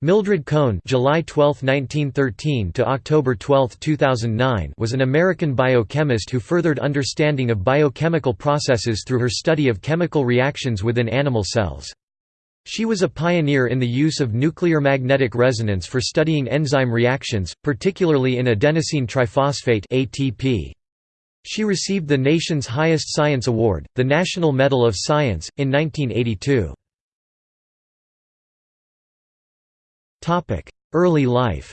Mildred Cohn July 12, 1913 to October 12, 2009 was an American biochemist who furthered understanding of biochemical processes through her study of chemical reactions within animal cells. She was a pioneer in the use of nuclear magnetic resonance for studying enzyme reactions, particularly in adenosine triphosphate ATP. She received the nation's highest science award, the National Medal of Science, in 1982. Early life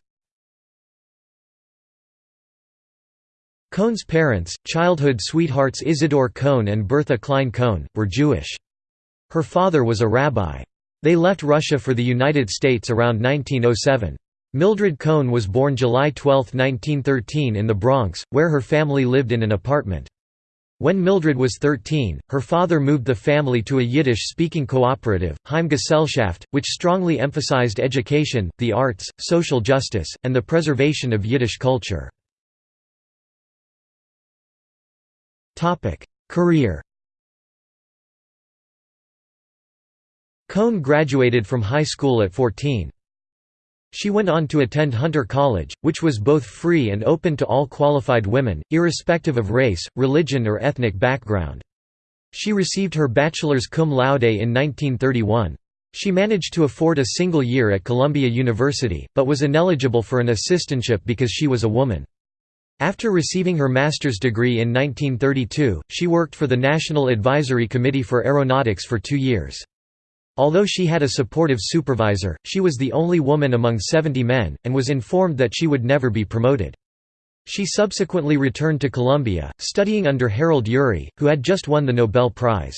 Cohn's parents, childhood sweethearts Isidore Cohn and Bertha Klein Cohn, were Jewish. Her father was a rabbi. They left Russia for the United States around 1907. Mildred Cohn was born July 12, 1913 in the Bronx, where her family lived in an apartment. When Mildred was 13, her father moved the family to a Yiddish-speaking cooperative, Heimgesellschaft, which strongly emphasized education, the arts, social justice, and the preservation of Yiddish culture. Career Cohn graduated from high school at 14. She went on to attend Hunter College, which was both free and open to all qualified women, irrespective of race, religion or ethnic background. She received her bachelor's cum laude in 1931. She managed to afford a single year at Columbia University, but was ineligible for an assistantship because she was a woman. After receiving her master's degree in 1932, she worked for the National Advisory Committee for Aeronautics for two years. Although she had a supportive supervisor, she was the only woman among 70 men, and was informed that she would never be promoted. She subsequently returned to Columbia, studying under Harold Urey, who had just won the Nobel Prize.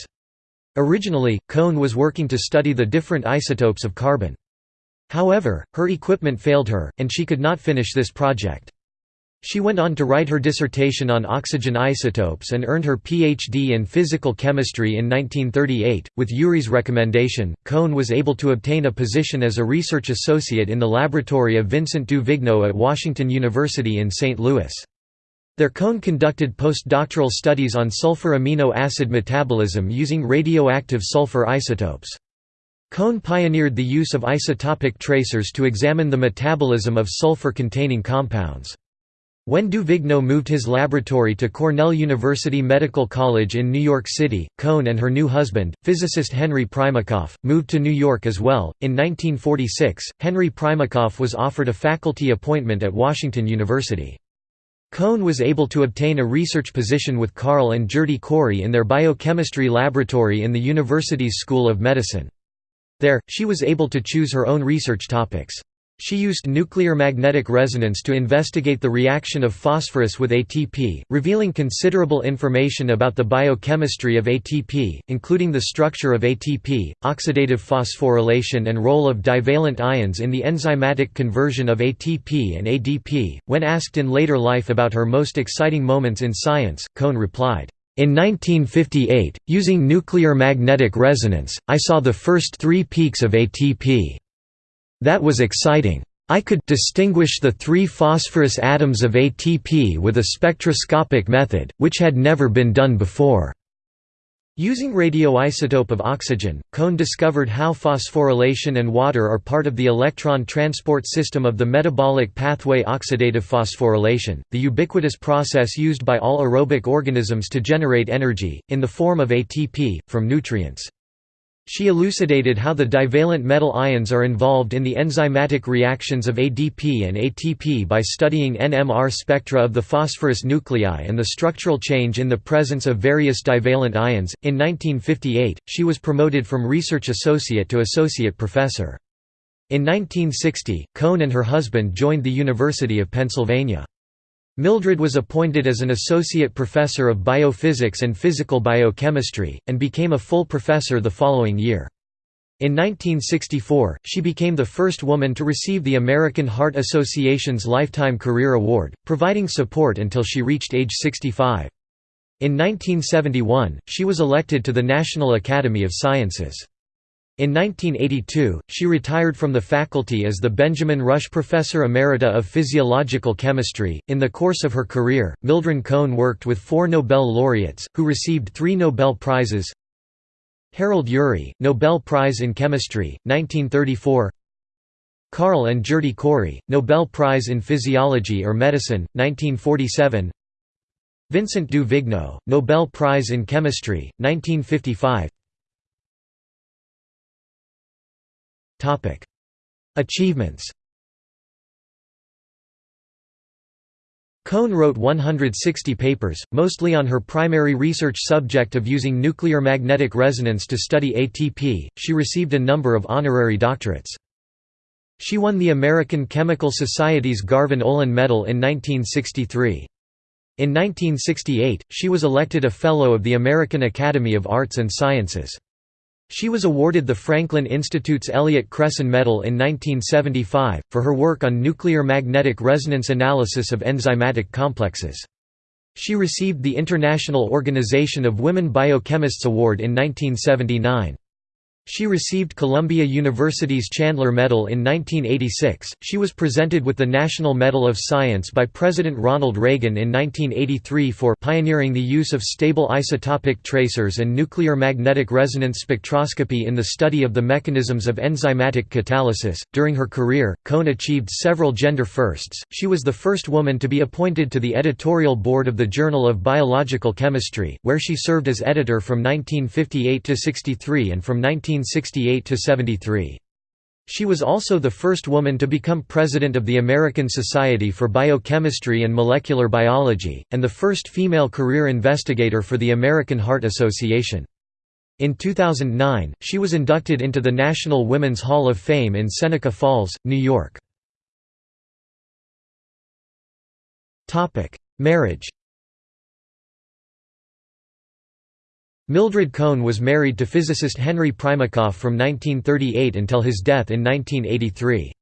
Originally, Cohn was working to study the different isotopes of carbon. However, her equipment failed her, and she could not finish this project. She went on to write her dissertation on oxygen isotopes and earned her Ph.D. in physical chemistry in 1938. With Urey's recommendation, Cohn was able to obtain a position as a research associate in the laboratory of Vincent du Vigneaud at Washington University in St. Louis. There Cohn conducted postdoctoral studies on sulfur amino acid metabolism using radioactive sulfur isotopes. Cohn pioneered the use of isotopic tracers to examine the metabolism of sulfur-containing compounds. When du Vigneaud moved his laboratory to Cornell University Medical College in New York City, Cohn and her new husband, physicist Henry Primakoff, moved to New York as well. In 1946, Henry Primakoff was offered a faculty appointment at Washington University. Cohn was able to obtain a research position with Carl and Gerty Cori in their biochemistry laboratory in the university's School of Medicine. There, she was able to choose her own research topics. She used nuclear magnetic resonance to investigate the reaction of phosphorus with ATP, revealing considerable information about the biochemistry of ATP, including the structure of ATP, oxidative phosphorylation and role of divalent ions in the enzymatic conversion of ATP and ADP. When asked in later life about her most exciting moments in science, Cohn replied, in 1958, using nuclear magnetic resonance, I saw the first three peaks of ATP. That was exciting. I could distinguish the three phosphorus atoms of ATP with a spectroscopic method, which had never been done before. Using radioisotope of oxygen, Cohn discovered how phosphorylation and water are part of the electron transport system of the metabolic pathway oxidative phosphorylation, the ubiquitous process used by all aerobic organisms to generate energy, in the form of ATP, from nutrients. She elucidated how the divalent metal ions are involved in the enzymatic reactions of ADP and ATP by studying NMR spectra of the phosphorus nuclei and the structural change in the presence of various divalent ions. In 1958, she was promoted from research associate to associate professor. In 1960, Cohn and her husband joined the University of Pennsylvania. Mildred was appointed as an associate professor of biophysics and physical biochemistry, and became a full professor the following year. In 1964, she became the first woman to receive the American Heart Association's Lifetime Career Award, providing support until she reached age 65. In 1971, she was elected to the National Academy of Sciences. In 1982, she retired from the faculty as the Benjamin Rush Professor Emerita of Physiological Chemistry. In the course of her career, Mildred Cohn worked with four Nobel laureates, who received three Nobel Prizes. Harold Urey, Nobel Prize in Chemistry, 1934 Carl and Gerty Cori, Nobel Prize in Physiology or Medicine, 1947 Vincent du Vigneaud, Nobel Prize in Chemistry, 1955 Achievements Cohn wrote 160 papers, mostly on her primary research subject of using nuclear magnetic resonance to study ATP. She received a number of honorary doctorates. She won the American Chemical Society's Garvan Olin Medal in 1963. In 1968, she was elected a Fellow of the American Academy of Arts and Sciences. She was awarded the Franklin Institute's Elliott Cresson Medal in 1975, for her work on nuclear magnetic resonance analysis of enzymatic complexes. She received the International Organization of Women Biochemists Award in 1979. She received Columbia University's Chandler Medal in 1986. She was presented with the National Medal of Science by President Ronald Reagan in 1983 for pioneering the use of stable isotopic tracers and nuclear magnetic resonance spectroscopy in the study of the mechanisms of enzymatic catalysis. During her career, Cohn achieved several gender firsts. She was the first woman to be appointed to the editorial board of the Journal of Biological Chemistry, where she served as editor from 1958 to 63 and from 19 1968–73. She was also the first woman to become president of the American Society for Biochemistry and Molecular Biology, and the first female career investigator for the American Heart Association. In 2009, she was inducted into the National Women's Hall of Fame in Seneca Falls, New York. Marriage Mildred Cohn was married to physicist Henry Primakoff from 1938 until his death in 1983.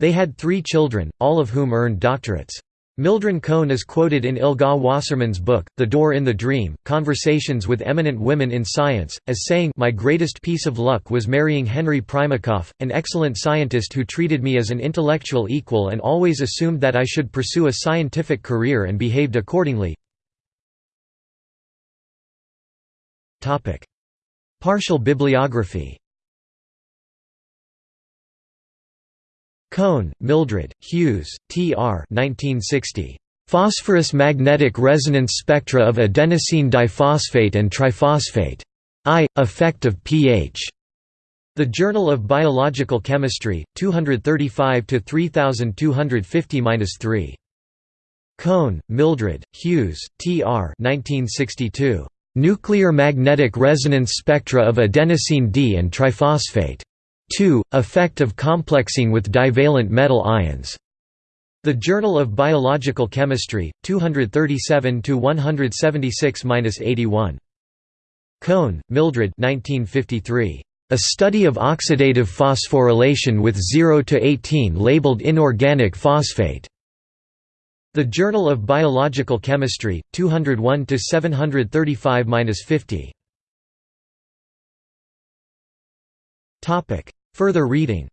They had three children, all of whom earned doctorates. Mildred Cohn is quoted in Elga Wasserman's book, The Door in the Dream, Conversations with Eminent Women in Science, as saying My greatest piece of luck was marrying Henry Primakoff, an excellent scientist who treated me as an intellectual equal and always assumed that I should pursue a scientific career and behaved accordingly. Partial bibliography. Cohn, Mildred, Hughes, T.R. 1960. Phosphorus magnetic resonance spectra of adenosine diphosphate and triphosphate. I. Effect of pH. The Journal of Biological Chemistry, 235 to 3250-3. Cohn, Mildred, Hughes, T.R. 1962. Nuclear magnetic resonance spectra of adenosine D and triphosphate. 2. Effect of complexing with divalent metal ions. The Journal of Biological Chemistry, 237 to 176-81. Cohn, Mildred. 1953. A study of oxidative phosphorylation with 0 to 18 labeled inorganic phosphate. The Journal of Biological Chemistry, 201 to 735-50. Topic: Further reading.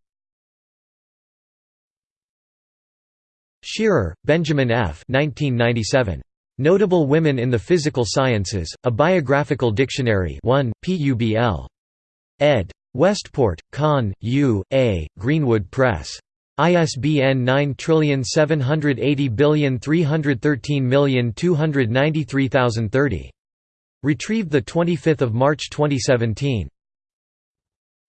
Shearer, Benjamin F. 1997. Notable Women in the Physical Sciences: A Biographical Dictionary. 1, PUBL. ed. Westport, Conn, U. A., Greenwood Press. ISBN 9780313293030. Retrieved 25 March 2017.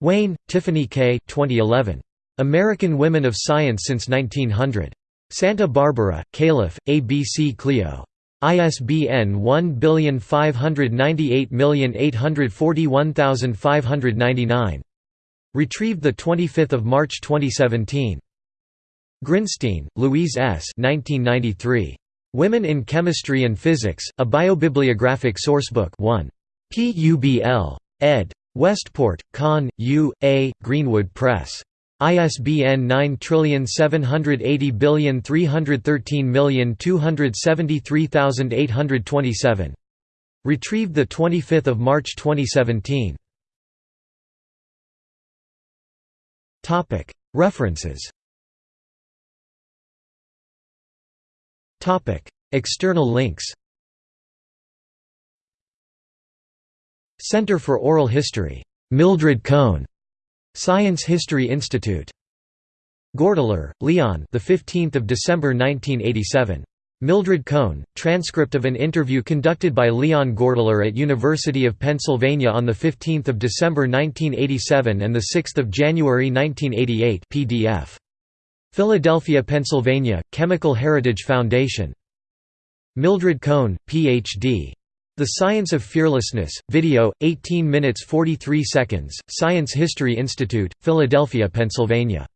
Wayne, Tiffany K. 2011. American Women of Science since 1900. Santa Barbara, Calif., ABC Clio. ISBN 1598841599. Retrieved 25 March 2017. Grinstein, Louise S. 1993. Women in Chemistry and Physics, A Biobibliographic Sourcebook 1. PUBL. ed. Westport, Conn, U. A., Greenwood Press. ISBN 9780313273827. Retrieved 25 March 2017. References External links Center for Oral History. Mildred Cohn. Science History Institute Gordeler, Leon the 15th of December 1987 Mildred Cohn, transcript of an interview conducted by Leon Gordeler at University of Pennsylvania on 15 December 1987 and 6 January 1988 PDF. Philadelphia, Pennsylvania, Chemical Heritage Foundation. Mildred Cohn, Ph.D. The Science of Fearlessness, video, 18 minutes 43 seconds, Science History Institute, Philadelphia, Pennsylvania.